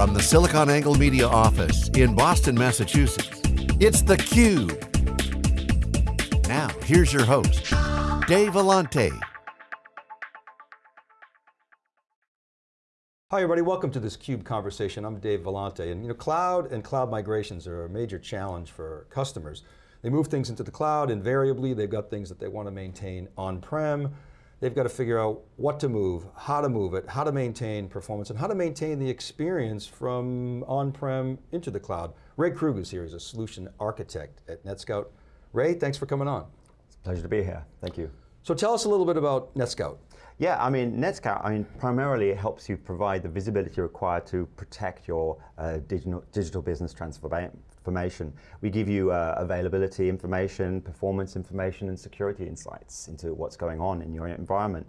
From the SiliconANGLE Media office in Boston, Massachusetts, it's theCUBE. Now, here's your host, Dave Vellante. Hi everybody, welcome to this CUBE conversation. I'm Dave Vellante, and you know, cloud and cloud migrations are a major challenge for customers. They move things into the cloud, invariably they've got things that they want to maintain on-prem, they've got to figure out what to move, how to move it, how to maintain performance, and how to maintain the experience from on-prem into the cloud. Ray Krug is here, he's a solution architect at NetScout. Ray, thanks for coming on. It's a pleasure to be here, thank you. So tell us a little bit about NetScout. Yeah, I mean, NetScout, I mean, primarily it helps you provide the visibility required to protect your uh, digital, digital business transformation. We give you uh, availability information, performance information, and security insights into what's going on in your environment.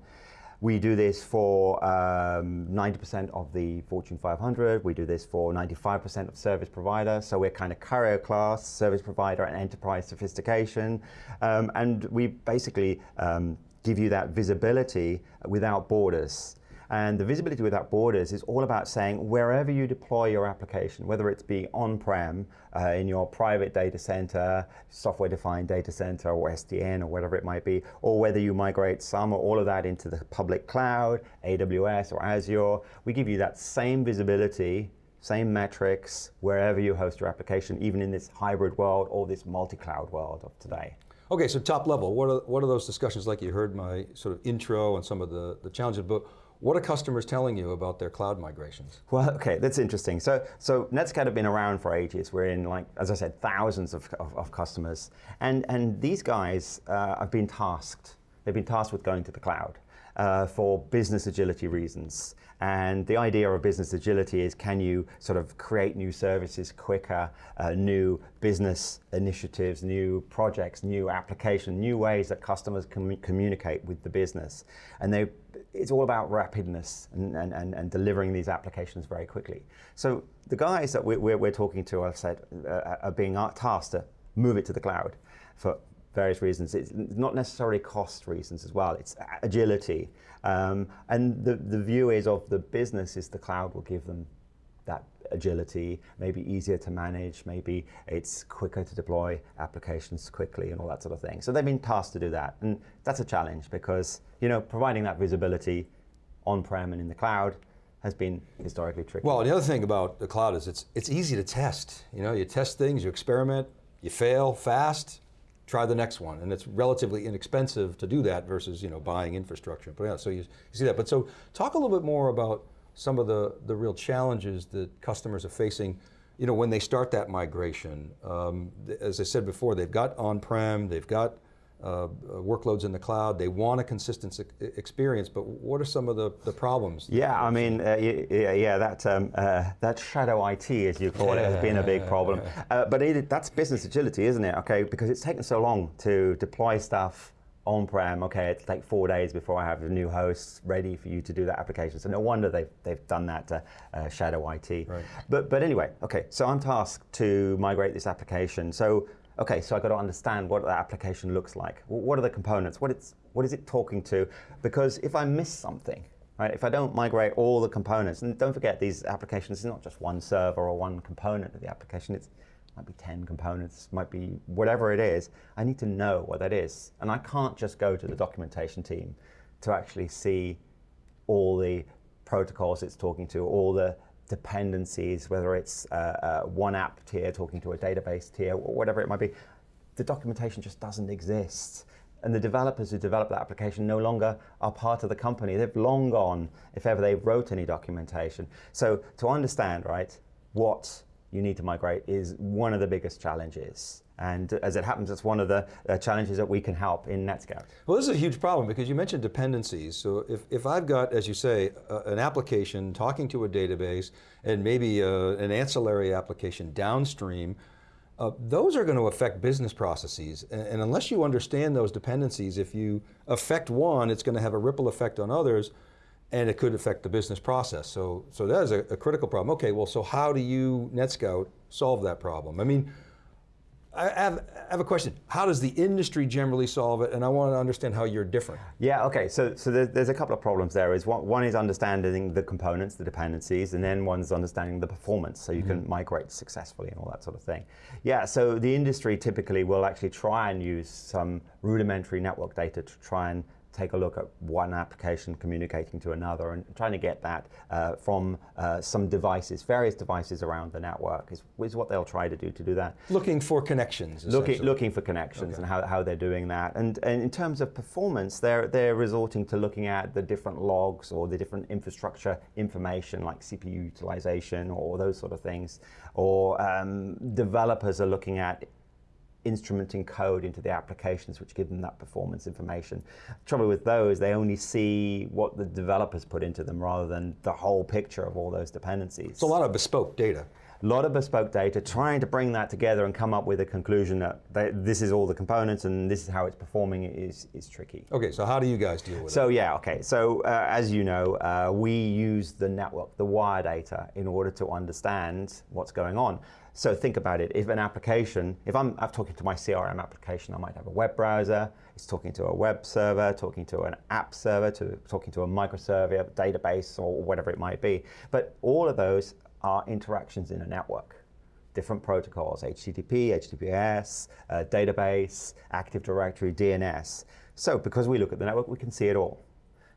We do this for 90% um, of the Fortune 500. We do this for 95% of service providers. So we're kind of carrier class, service provider, and enterprise sophistication. Um, and we basically um, give you that visibility without borders. And the visibility without borders is all about saying wherever you deploy your application, whether it's be on-prem, uh, in your private data center, software-defined data center, or SDN, or whatever it might be, or whether you migrate some or all of that into the public cloud, AWS or Azure, we give you that same visibility, same metrics, wherever you host your application, even in this hybrid world or this multi-cloud world of today. Okay, so top level, what are, what are those discussions like? You heard my sort of intro and some of the, the challenges, but what are customers telling you about their cloud migrations? Well, okay, that's interesting. So, so NetScout have been around for ages. We're in, like, as I said, thousands of, of, of customers. And, and these guys uh, have been tasked. They've been tasked with going to the cloud uh, for business agility reasons. And the idea of business agility is can you sort of create new services quicker, uh, new business initiatives, new projects, new applications, new ways that customers can communicate with the business. And they, it's all about rapidness and, and, and, delivering these applications very quickly. So the guys that we're, we're, we're talking to, I've said, uh, are being tasked to move it to the cloud for various reasons. It's not necessarily cost reasons as well, it's agility. Um, and the, the view is of the business is the cloud will give them that agility, maybe easier to manage, maybe it's quicker to deploy applications quickly and all that sort of thing. So they've been tasked to do that. And that's a challenge because you know, providing that visibility on-prem and in the cloud has been historically tricky. Well, the other thing about the cloud is it's, it's easy to test. You know, you test things, you experiment, you fail fast, try the next one. And it's relatively inexpensive to do that versus you know, buying infrastructure. But yeah, so you, you see that. But so talk a little bit more about some of the, the real challenges that customers are facing you know, when they start that migration. Um, as I said before, they've got on-prem, they've got uh, workloads in the cloud, they want a consistent experience, but what are some of the, the problems? Yeah, I mean, uh, yeah, yeah, that, um, uh, that shadow IT, as you call it, has been a big problem. Uh, but it, that's business agility, isn't it? Okay, because it's taken so long to deploy stuff on-prem, okay, it's like four days before I have a new host ready for you to do that application. So no wonder they've, they've done that to uh, Shadow IT. Right. But, but anyway, okay, so I'm tasked to migrate this application. So okay, so I've got to understand what that application looks like. What are the components? What, it's, what is it talking to? Because if I miss something, right, if I don't migrate all the components, and don't forget these applications, it's not just one server or one component of the application, it's might be 10 components, might be whatever it is, I need to know what that is. And I can't just go to the documentation team to actually see all the protocols it's talking to, all the dependencies, whether it's uh, uh, one app tier talking to a database tier, or whatever it might be, the documentation just doesn't exist. And the developers who develop that application no longer are part of the company. They've long gone, if ever they wrote any documentation. So to understand, right, what you need to migrate is one of the biggest challenges. And as it happens, it's one of the uh, challenges that we can help in NetScout. Well, this is a huge problem because you mentioned dependencies. So if, if I've got, as you say, an application talking to a database and maybe uh, an ancillary application downstream, uh, those are going to affect business processes. And, and, unless you understand those dependencies, if you affect one, it's going to have a ripple effect on others and it could affect the business process. So, so that is a, a critical problem. Okay, well, so how do you, NetScout, solve that problem? I mean, I have, I have a question. How does the industry generally solve it? And I want to understand how you're different. Yeah, okay, so, so there, there's a couple of problems there. Is one, one is understanding the components, the dependencies, and then one's understanding the performance, so you can mm-hmm. migrate successfully and all that sort of thing. Yeah, so the industry typically will actually try and use some rudimentary network data to try and take a look at one application communicating to another and trying to get that uh, from uh, some devices, various devices around the network is, is what they'll try to do to do that. Looking for connections. Looking, looking for connections and how, how they're doing that. And, and in terms of performance, they're, they're resorting to looking at the different logs or the different infrastructure information like CPU utilization or those sort of things. Or um, developers are looking at instrumenting code into the applications which give them that performance information. trouble with those, they only see what the developers put into them rather than the whole picture of all those dependencies. It's a lot of bespoke data. A lot of bespoke data, trying to bring that together and come up with a conclusion that they, this is all the components and this is how it's performing is, is tricky. Okay, so how do you guys deal with So it? So yeah, okay. So uh, as you know, uh, we use the network, the wire data, in order to understand what's going on. So think about it. If an application, if I'm, I'm talking to my CRM application, I might have a web browser. It's talking to a web server, talking to an app server, to talking to a microserver, database, or whatever it might be. But all of those are interactions in a network. Different protocols, HTTP, HTTPS, uh, database, Active Directory, DNS. So because we look at the network, we can see it all.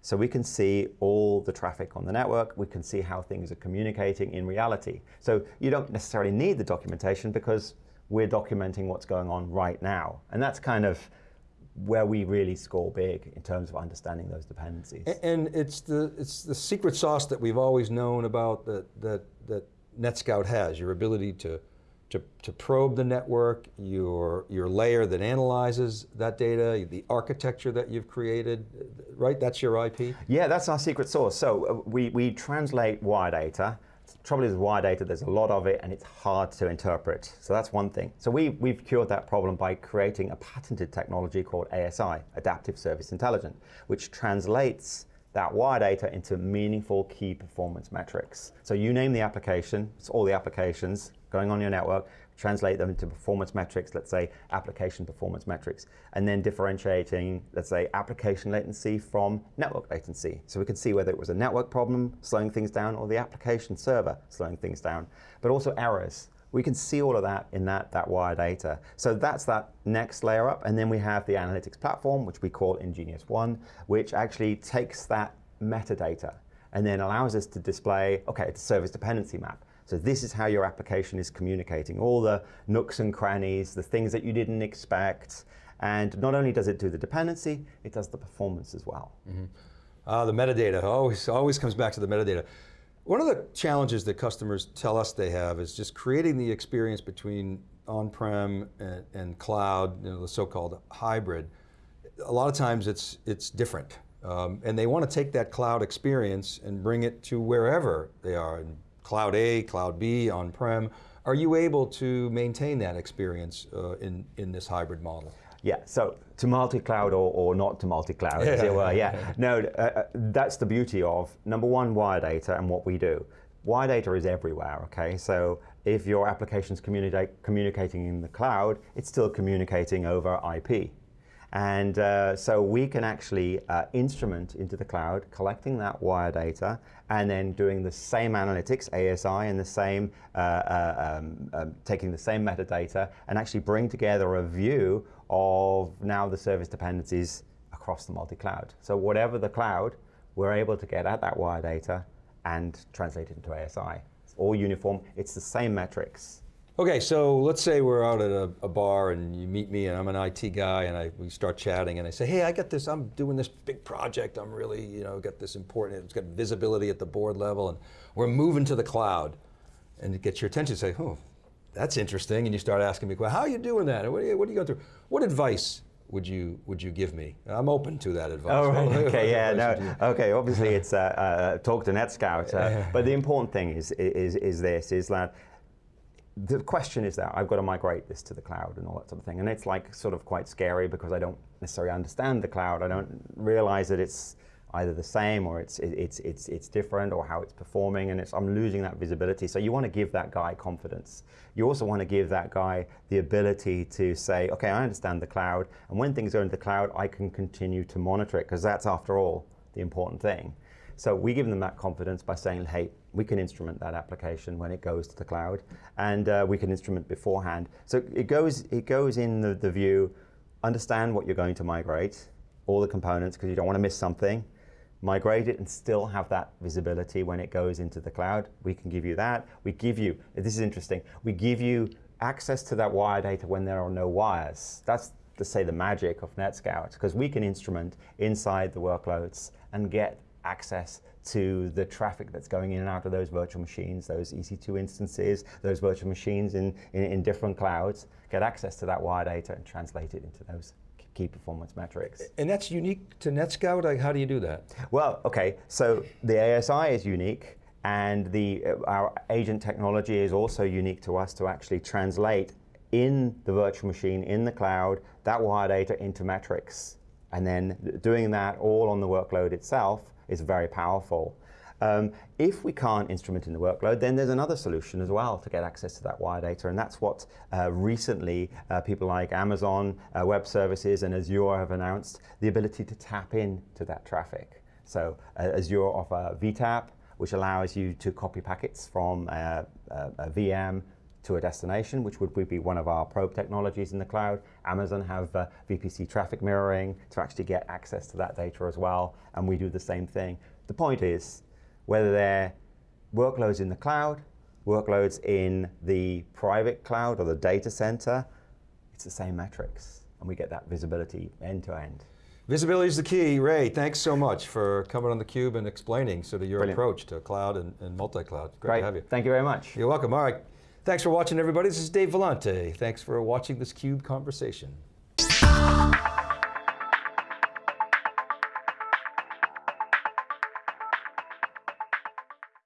So we can see all the traffic on the network. We can see how things are communicating in reality. So you don't necessarily need the documentation because we're documenting what's going on right now. And that's kind of where we really score big in terms of understanding those dependencies. And it's the it's the secret sauce that we've always known about that that that NetScout has your ability to to, to probe the network, your your layer that analyzes that data, the architecture that you've created, right? That's your IP. Yeah, that's our secret sauce. So uh, we we translate wire data. Trouble is wire data, there's a lot of it and it's hard to interpret. So that's one thing. So we, we've cured that problem by creating a patented technology called ASI, Adaptive Service Intelligence, which translates that wire data into meaningful key performance metrics. So you name the application, it's all the applications going on your network, translate them into performance metrics, let's say application performance metrics, and then differentiating, let's say, application latency from network latency. So we can see whether it was a network problem slowing things down or the application server slowing things down, but also errors. We can see all of that in that, that wire data. So that's that next layer up, and then we have the analytics platform, which we call nGeniusONE, which actually takes that metadata and then allows us to display, okay, it's a service dependency map. So this is how your application is communicating, all the nooks and crannies, the things that you didn't expect. And not only does it do the dependency, it does the performance as well. Mm -hmm. uh, the metadata always, always comes back to the metadata. One of the challenges that customers tell us they have is just creating the experience between on-prem and, and, cloud, you know, the so-called hybrid. A lot of times it's, it's different. Um, and they want to take that cloud experience and bring it to wherever they are, in cloud A, cloud B, on-prem. Are you able to maintain that experience uh, in, in this hybrid model? Yeah, so to multi-cloud or, or not to multi-cloud, yeah. well, yeah. No, uh, uh, that's the beauty of, number one, wire data and what we do. Wire data is everywhere, okay? So if your application's communicate, communicating in the cloud, it's still communicating over IP. And uh, so we can actually uh, instrument into the cloud, collecting that wire data, and then doing the same analytics, ASI, and the same, uh, uh, um, um, taking the same metadata, and actually bring together a view of now the service dependencies across the multi-cloud. So whatever the cloud, we're able to get at that wire data and translate it into ASI. It's all uniform, it's the same metrics. Okay, so let's say we're out at a, a, bar and you meet me and I'm an IT guy and I, we start chatting and I say, hey, I got this, I'm doing this big project, I'm really, you know, got this important, it's got visibility at the board level and we're moving to the cloud. And it gets your attention, say, oh, that's interesting. And you start asking me, well, how are you doing that? What are you, what are you going through? What advice would you would you give me? I'm open to that advice. Oh, right. okay, yeah, no, okay. Obviously, it's uh, uh, talk to NetScout, uh, but the important thing is is is this: is that the question is that I've got to migrate this to the cloud and all that sort of thing. And it's like sort of quite scary because I don't necessarily understand the cloud. I don't realize that it's either the same or it's, it's, it's, it's different or how it's performing and it's, I'm losing that visibility. So you want to give that guy confidence. You also want to give that guy the ability to say, okay, I understand the cloud and when things go into the cloud, I can continue to monitor it because that's after all the important thing. So we give them that confidence by saying, hey, we can instrument that application when it goes to the cloud, and uh, we can instrument beforehand. So it goes, it goes in the, the view, understand what you're going to migrate, all the components, because you don't want to miss something. Migrate it and still have that visibility when it goes into the cloud. We can give you that. We give you, this is interesting, we give you access to that wire data when there are no wires. That's to say the magic of NetScout, because we can instrument inside the workloads and get access to the traffic that's going in and out of those virtual machines, those EC2 instances, those virtual machines in, in, in different clouds, get access to that wire data and translate it into those key performance metrics. And that's unique to NetScout? Like, how do you do that? Well, okay, so the ASI is unique, and the, uh, our agent technology is also unique to us to actually translate in the virtual machine, in the cloud, that wire data into metrics. And then doing that all on the workload itself is very powerful. Um, if we can't instrument in the workload, then there's another solution as well to get access to that wire data, and that's what uh, recently uh, people like Amazon uh, Web Services and Azure have announced, the ability to tap into that traffic. So uh, Azure offer VTAP, which allows you to copy packets from uh, a, a VM to a destination, which would be one of our probe technologies in the cloud. Amazon have uh, VPC traffic mirroring to actually get access to that data as well, and we do the same thing. The point is, whether they're workloads in the cloud, workloads in the private cloud or the data center, it's the same metrics, and we get that visibility end to end. Visibility is the key. Ray, thanks so much for coming on theCUBE and explaining sort of your Brilliant. approach to cloud and, and multi-cloud. Great, Great, to have you. thank you very much. You're welcome. All right. Thanks for watching, everybody. This is Dave Vellante. Thanks for watching this CUBE conversation.